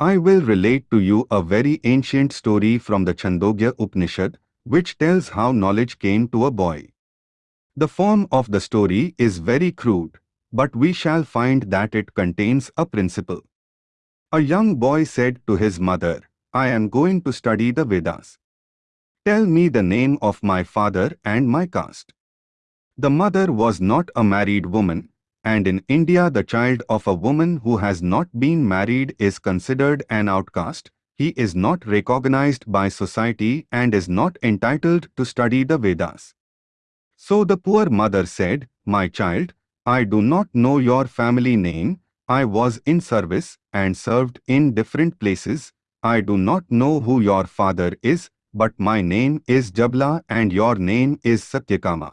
I will relate to you a very ancient story from the Chandogya Upanishad, which tells how knowledge came to a boy. The form of the story is very crude, but we shall find that it contains a principle. A young boy said to his mother, I am going to study the Vedas. Tell me the name of my father and my caste. The mother was not a married woman, and in India the child of a woman who has not been married is considered an outcast, he is not recognized by society and is not entitled to study the Vedas. So the poor mother said, My child, I do not know your family name, I was in service and served in different places, I do not know who your father is, but my name is Jabala and your name is Satyakama.